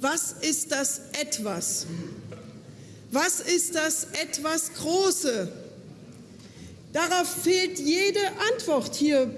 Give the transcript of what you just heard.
Was ist das etwas? Was ist das etwas Große? Darauf fehlt jede Antwort hier